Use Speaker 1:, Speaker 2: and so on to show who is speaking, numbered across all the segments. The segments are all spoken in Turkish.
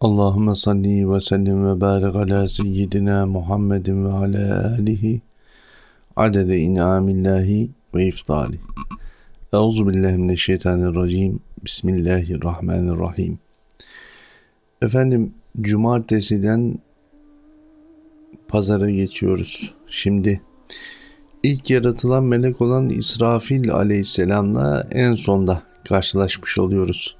Speaker 1: Allahümme salli ve sellim ve barik ala seyyidina Muhammedin ve ala alihi adede inamillahi ve iftali. Euzu billahi mineşşeytanirracim. Bismillahirrahmanirrahim. Efendim cumartesiden pazara geçiyoruz. Şimdi ilk yaratılan melek olan İsrafil aleyhisselamla en sonda karşılaşmış oluyoruz.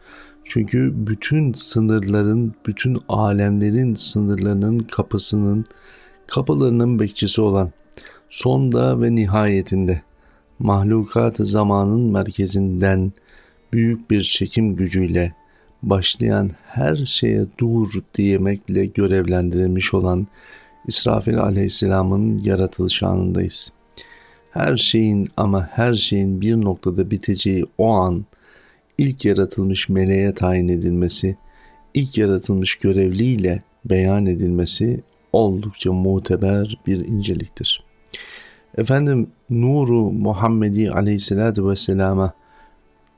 Speaker 1: Çünkü bütün sınırların, bütün alemlerin sınırlarının kapısının, kapılarının bekçisi olan sonda ve nihayetinde mahlukat zamanın merkezinden büyük bir çekim gücüyle başlayan her şeye dur diyemekle görevlendirilmiş olan İsrafil aleyhisselamın yaratılış anındayız. Her şeyin ama her şeyin bir noktada biteceği o an ilk yaratılmış meleğe tayin edilmesi, ilk yaratılmış görevliyle beyan edilmesi oldukça muteber bir inceliktir. Efendim nuru Muhammedi aleyhissalatü vesselama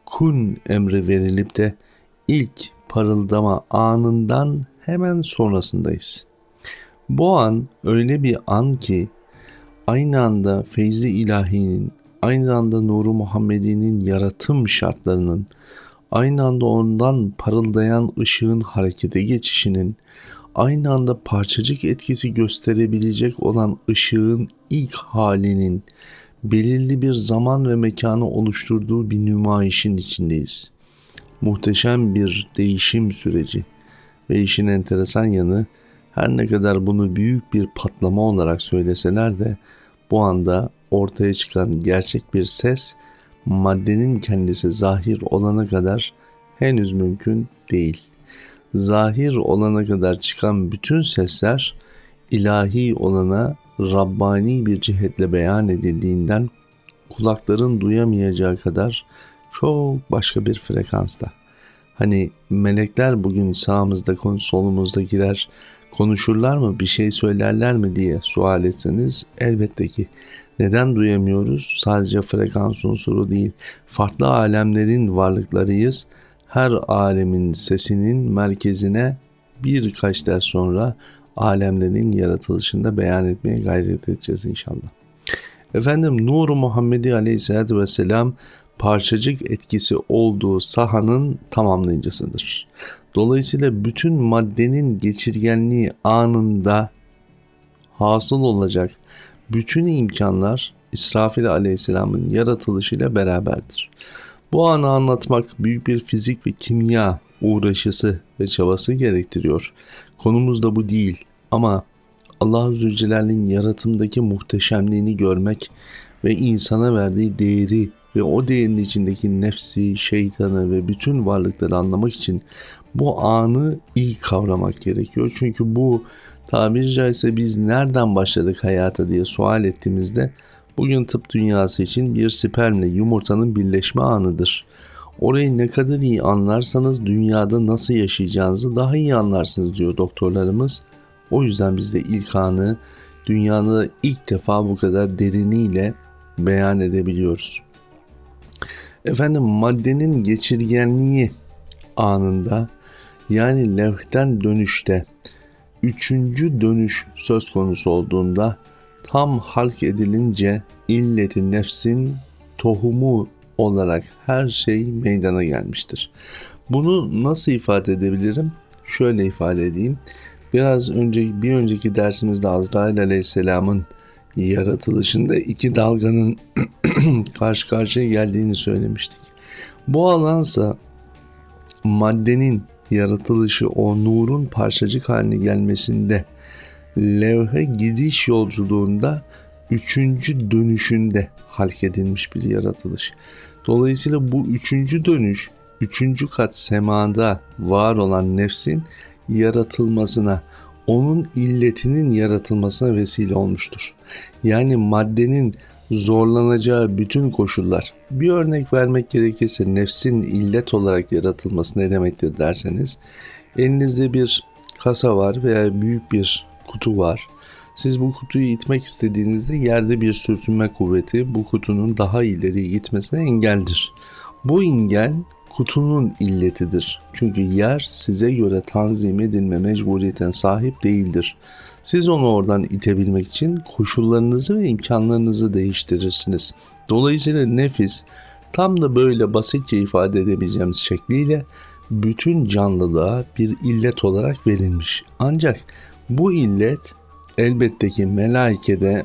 Speaker 1: kun emri verilip de ilk parıldama anından hemen sonrasındayız. Bu an öyle bir an ki aynı anda feyzi ilahinin, aynı anda nuru Muhammedi'nin yaratım şartlarının, aynı anda ondan parıldayan ışığın harekete geçişinin, aynı anda parçacık etkisi gösterebilecek olan ışığın ilk halinin belirli bir zaman ve mekanı oluşturduğu bir nümayişin içindeyiz. Muhteşem bir değişim süreci ve işin enteresan yanı her ne kadar bunu büyük bir patlama olarak söyleseler de bu anda ortaya çıkan gerçek bir ses maddenin kendisi zahir olana kadar henüz mümkün değil. Zahir olana kadar çıkan bütün sesler ilahi olana Rabbani bir cihetle beyan edildiğinden kulakların duyamayacağı kadar çok başka bir frekansta. Hani melekler bugün sağımızda solumuzda girer konuşurlar mı bir şey söylerler mi diye sual etseniz elbette ki neden duyamıyoruz? Sadece frekans unsuru değil. Farklı alemlerin varlıklarıyız. Her alemin sesinin merkezine birkaç ders sonra alemlerin yaratılışında beyan etmeye gayret edeceğiz inşallah. Efendim Nur Muhammedi Aleyhisselatü Vesselam parçacık etkisi olduğu sahanın tamamlayıcısıdır. Dolayısıyla bütün maddenin geçirgenliği anında hasıl olacak bütün imkanlar İsrafil aleyhisselamın yaratılışıyla beraberdir. Bu anı anlatmak büyük bir fizik ve kimya uğraşısı ve çabası gerektiriyor. Konumuz da bu değil ama Allah Zülcelal'in yaratımdaki muhteşemliğini görmek ve insana verdiği değeri ve o değerin içindeki nefsi, şeytanı ve bütün varlıkları anlamak için bu anı iyi kavramak gerekiyor. Çünkü bu tabiri caizse biz nereden başladık hayata diye sual ettiğimizde bugün tıp dünyası için bir spermle yumurtanın birleşme anıdır. Orayı ne kadar iyi anlarsanız dünyada nasıl yaşayacağınızı daha iyi anlarsınız diyor doktorlarımız. O yüzden biz de ilk anı dünyada ilk defa bu kadar deriniyle beyan edebiliyoruz. Efendim maddenin geçirgenliği anında yani levhten dönüşte üçüncü dönüş söz konusu olduğunda tam halk edilince illeti nefsin tohumu olarak her şey meydana gelmiştir. Bunu nasıl ifade edebilirim? Şöyle ifade edeyim. Biraz önce bir önceki dersimizde Azrail Aleyhisselam'ın yaratılışında iki dalganın karşı karşıya geldiğini söylemiştik. Bu alansa maddenin yaratılışı o nurun parçacık haline gelmesinde levhe gidiş yolculuğunda üçüncü dönüşünde halk edilmiş bir yaratılış. Dolayısıyla bu üçüncü dönüş, üçüncü kat semada var olan nefsin yaratılmasına, onun illetinin yaratılmasına vesile olmuştur. Yani maddenin zorlanacağı bütün koşullar. Bir örnek vermek gerekirse nefsin illet olarak yaratılması ne demektir derseniz elinizde bir kasa var veya büyük bir kutu var. Siz bu kutuyu itmek istediğinizde yerde bir sürtünme kuvveti bu kutunun daha ileri gitmesine engeldir. Bu engel kutunun illetidir. Çünkü yer size göre tanzim edilme mecburiyeten sahip değildir. Siz onu oradan itebilmek için koşullarınızı ve imkanlarınızı değiştirirsiniz. Dolayısıyla nefis tam da böyle basitçe ifade edebileceğimiz şekliyle bütün canlılığa bir illet olarak verilmiş. Ancak bu illet elbette ki melaikede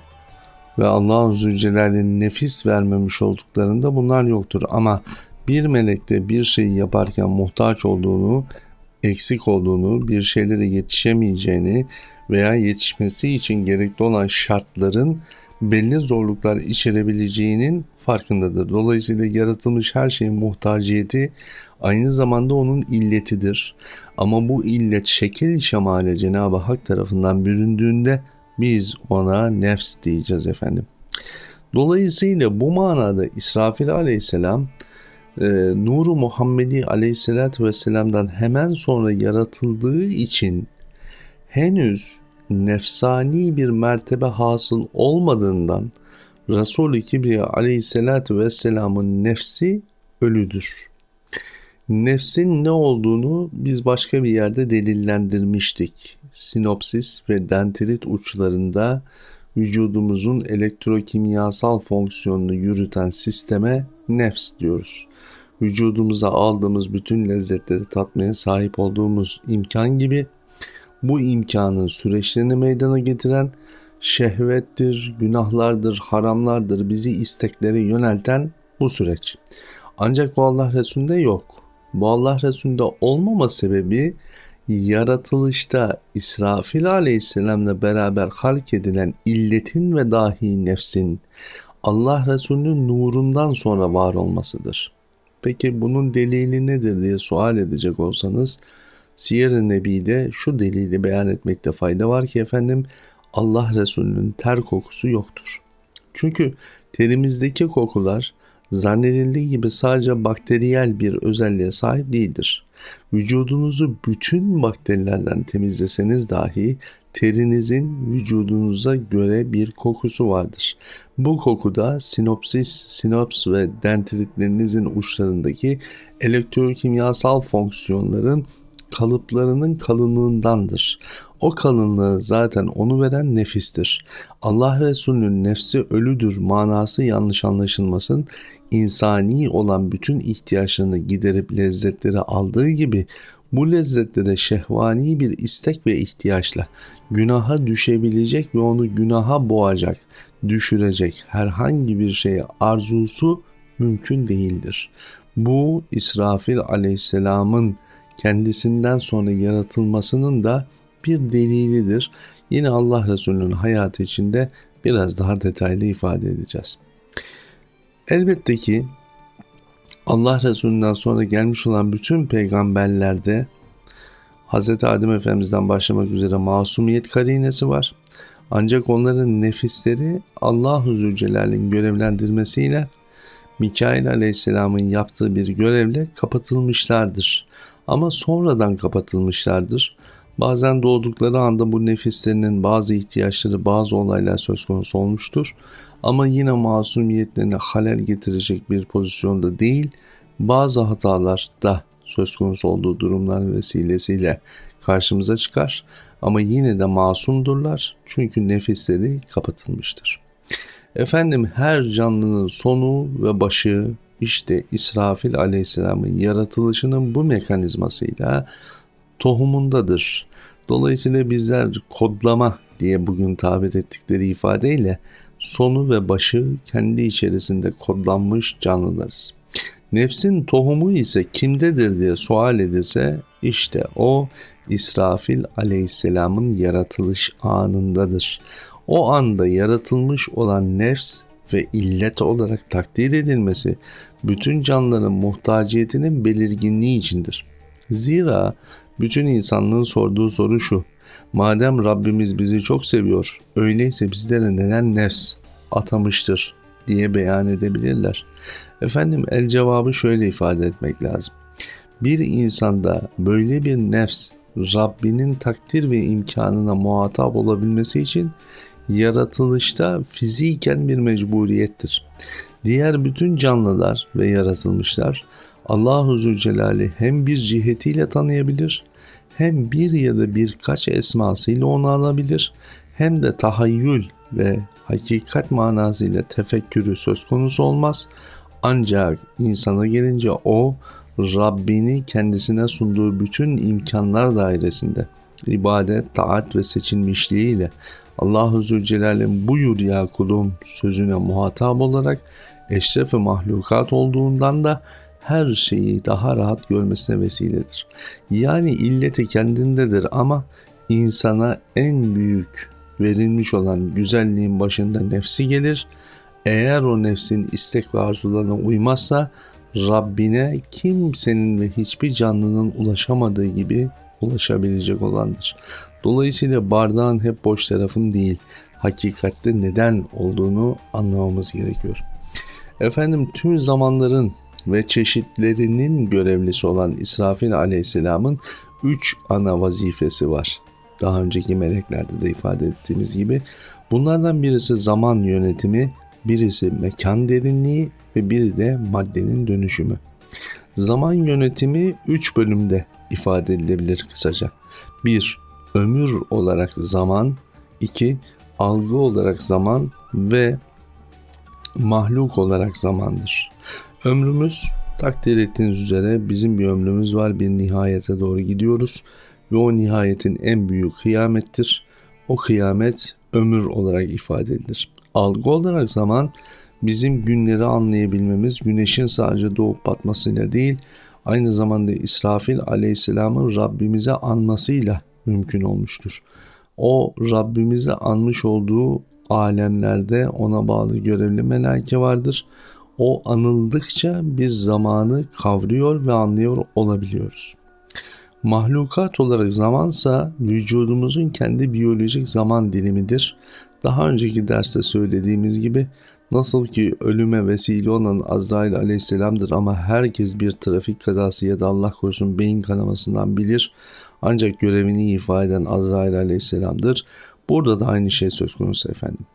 Speaker 1: ve Allah-u Zülcelal'in nefis vermemiş olduklarında bunlar yoktur. Ama bir melekte bir şeyi yaparken muhtaç olduğunu, eksik olduğunu, bir şeylere yetişemeyeceğini veya yetişmesi için gerekli olan şartların belli zorluklar içerebileceğinin farkındadır. Dolayısıyla yaratılmış her şeyin muhtaciyeti aynı zamanda onun illetidir. Ama bu illet şekil şemale Cenab-ı Hak tarafından büründüğünde biz ona nefs diyeceğiz efendim. Dolayısıyla bu manada İsrafil aleyhisselam e, Nuru Muhammedi aleyhisselatü vesselam'dan hemen sonra yaratıldığı için henüz nefsani bir mertebe hasıl olmadığından Resul-i Kibriya aleyhissalatü vesselamın nefsi ölüdür. Nefsin ne olduğunu biz başka bir yerde delillendirmiştik. Sinopsis ve dendrit uçlarında vücudumuzun elektrokimyasal fonksiyonunu yürüten sisteme nefs diyoruz. Vücudumuza aldığımız bütün lezzetleri tatmaya sahip olduğumuz imkan gibi bu imkanın süreçlerini meydana getiren şehvettir, günahlardır, haramlardır bizi isteklere yönelten bu süreç. Ancak bu Allah Resulü'nde yok. Bu Allah Resulü'nde olmama sebebi yaratılışta İsrafil aleyhisselamla beraber halk edilen illetin ve dahi nefsin Allah Resulü'nün nurundan sonra var olmasıdır. Peki bunun delili nedir diye sual edecek olsanız Siyer-i Nebi'de şu delili beyan etmekte fayda var ki efendim Allah Resulü'nün ter kokusu yoktur. Çünkü terimizdeki kokular zannedildiği gibi sadece bakteriyel bir özelliğe sahip değildir. Vücudunuzu bütün bakterilerden temizleseniz dahi terinizin vücudunuza göre bir kokusu vardır. Bu kokuda sinopsis, sinops ve dendritlerinizin uçlarındaki elektrokimyasal fonksiyonların kalıplarının kalınlığındandır. O kalınlığı zaten onu veren nefistir. Allah Resulü'nün nefsi ölüdür manası yanlış anlaşılmasın. İnsani olan bütün ihtiyaçlarını giderip lezzetleri aldığı gibi bu lezzetlere şehvani bir istek ve ihtiyaçla günaha düşebilecek ve onu günaha boğacak, düşürecek herhangi bir şeye arzusu mümkün değildir. Bu İsrafil aleyhisselamın kendisinden sonra yaratılmasının da bir delilidir. Yine Allah Resulü'nün hayatı içinde biraz daha detaylı ifade edeceğiz. Elbette ki Allah Resulü'nden sonra gelmiş olan bütün peygamberlerde Hz. Adem Efendimiz'den başlamak üzere masumiyet karinesi var. Ancak onların nefisleri Allah-u Zülcelal'in görevlendirmesiyle Mikail Aleyhisselam'ın yaptığı bir görevle kapatılmışlardır ama sonradan kapatılmışlardır. Bazen doğdukları anda bu nefislerinin bazı ihtiyaçları, bazı olaylar söz konusu olmuştur. Ama yine masumiyetlerine halel getirecek bir pozisyonda değil, bazı hatalar da söz konusu olduğu durumlar vesilesiyle karşımıza çıkar. Ama yine de masumdurlar çünkü nefisleri kapatılmıştır. Efendim her canlının sonu ve başı işte İsrafil aleyhisselamın yaratılışının bu mekanizmasıyla tohumundadır. Dolayısıyla bizler kodlama diye bugün tabir ettikleri ifadeyle sonu ve başı kendi içerisinde kodlanmış canlılarız. Nefsin tohumu ise kimdedir diye sual edilse işte o İsrafil aleyhisselamın yaratılış anındadır. O anda yaratılmış olan nefs ve illet olarak takdir edilmesi bütün canlıların muhtaciyetinin belirginliği içindir. Zira bütün insanlığın sorduğu soru şu. Madem Rabbimiz bizi çok seviyor, öyleyse bizlere neden nefs atamıştır diye beyan edebilirler. Efendim el cevabı şöyle ifade etmek lazım. Bir insanda böyle bir nefs Rabbinin takdir ve imkanına muhatap olabilmesi için yaratılışta fiziken bir mecburiyettir. Diğer bütün canlılar ve yaratılmışlar Allahu Zülcelal'i hem bir cihetiyle tanıyabilir, hem bir ya da birkaç esmasıyla onu alabilir, hem de tahayyül ve hakikat manasıyla tefekkürü söz konusu olmaz. Ancak insana gelince o Rabbini kendisine sunduğu bütün imkanlar dairesinde ibadet, taat ve seçilmişliğiyle Allahu Zülcelal'in buyur ya kulum sözüne muhatap olarak eşref-i mahlukat olduğundan da her şeyi daha rahat görmesine vesiledir. Yani illeti kendindedir ama insana en büyük verilmiş olan güzelliğin başında nefsi gelir. Eğer o nefsin istek ve arzularına uymazsa Rabbine kimsenin ve hiçbir canlının ulaşamadığı gibi ulaşabilecek olandır. Dolayısıyla bardağın hep boş tarafın değil, hakikatte neden olduğunu anlamamız gerekiyor. Efendim tüm zamanların ve çeşitlerinin görevlisi olan İsrafil aleyhisselamın üç ana vazifesi var. Daha önceki meleklerde de ifade ettiğimiz gibi. Bunlardan birisi zaman yönetimi, birisi mekan derinliği ve biri de maddenin dönüşümü. Zaman yönetimi 3 bölümde ifade edilebilir kısaca. 1. Ömür olarak zaman 2. Algı olarak zaman ve mahluk olarak zamandır. Ömrümüz takdir ettiğiniz üzere bizim bir ömrümüz var bir nihayete doğru gidiyoruz ve o nihayetin en büyük kıyamettir. O kıyamet ömür olarak ifade edilir. Algı olarak zaman bizim günleri anlayabilmemiz güneşin sadece doğup batmasıyla değil aynı zamanda İsrafil aleyhisselamın Rabbimize anmasıyla mümkün olmuştur. O Rabbimize anmış olduğu alemlerde ona bağlı görevli melaike vardır. O anıldıkça biz zamanı kavruyor ve anlıyor olabiliyoruz. Mahlukat olarak zamansa vücudumuzun kendi biyolojik zaman dilimidir. Daha önceki derste söylediğimiz gibi nasıl ki ölüme vesile olan Azrail aleyhisselamdır ama herkes bir trafik kazası ya da Allah korusun beyin kanamasından bilir. Ancak görevini ifade eden Azrail aleyhisselamdır. Burada da aynı şey söz konusu efendim.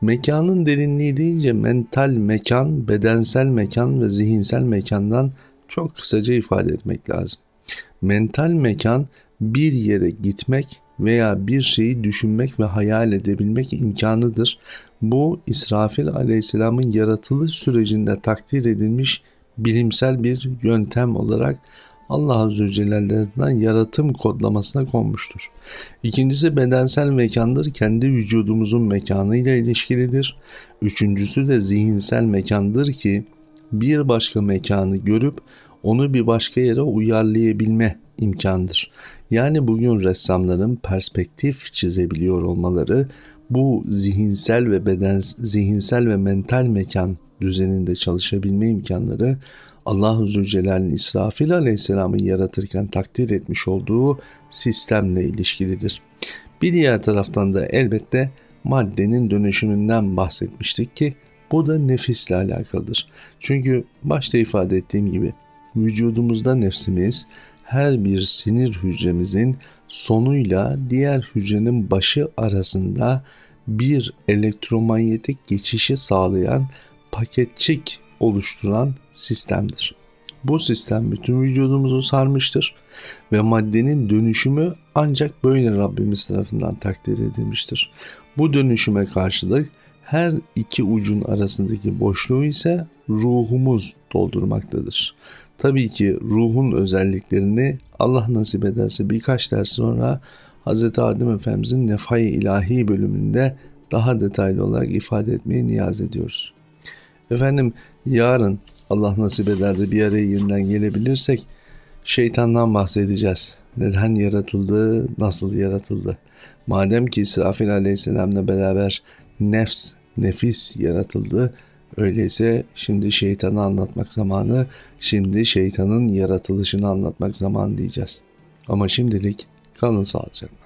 Speaker 1: Mekanın derinliği deyince mental mekan, bedensel mekan ve zihinsel mekandan çok kısaca ifade etmek lazım. Mental mekan bir yere gitmek veya bir şeyi düşünmek ve hayal edebilmek imkanıdır. Bu İsrafil aleyhisselamın yaratılış sürecinde takdir edilmiş bilimsel bir yöntem olarak Allah Azze Celle'den yaratım kodlamasına konmuştur. İkincisi bedensel mekandır. Kendi vücudumuzun mekanı ile ilişkilidir. Üçüncüsü de zihinsel mekandır ki bir başka mekanı görüp onu bir başka yere uyarlayabilme imkandır. Yani bugün ressamların perspektif çizebiliyor olmaları bu zihinsel ve beden zihinsel ve mental mekan düzeninde çalışabilme imkanları Allahu Zülcelal'in İsrafil Aleyhisselam'ı yaratırken takdir etmiş olduğu sistemle ilişkilidir. Bir diğer taraftan da elbette maddenin dönüşümünden bahsetmiştik ki bu da nefisle alakalıdır. Çünkü başta ifade ettiğim gibi vücudumuzda nefsimiz her bir sinir hücremizin sonuyla diğer hücrenin başı arasında bir elektromanyetik geçişi sağlayan paketçik oluşturan sistemdir. Bu sistem bütün vücudumuzu sarmıştır ve maddenin dönüşümü ancak böyle Rabbimiz tarafından takdir edilmiştir. Bu dönüşüme karşılık her iki ucun arasındaki boşluğu ise ruhumuz doldurmaktadır. Tabii ki ruhun özelliklerini Allah nasip ederse birkaç ders sonra Hz. Adem Efendimizin Nefai İlahi bölümünde daha detaylı olarak ifade etmeyi niyaz ediyoruz. Efendim yarın Allah nasip eder de bir araya yeniden gelebilirsek şeytandan bahsedeceğiz. Neden yaratıldı, nasıl yaratıldı? Madem ki İsrafil aleyhisselamla beraber nefs, nefis yaratıldı, öyleyse şimdi şeytanı anlatmak zamanı, şimdi şeytanın yaratılışını anlatmak zamanı diyeceğiz. Ama şimdilik kalın sağlıcakla.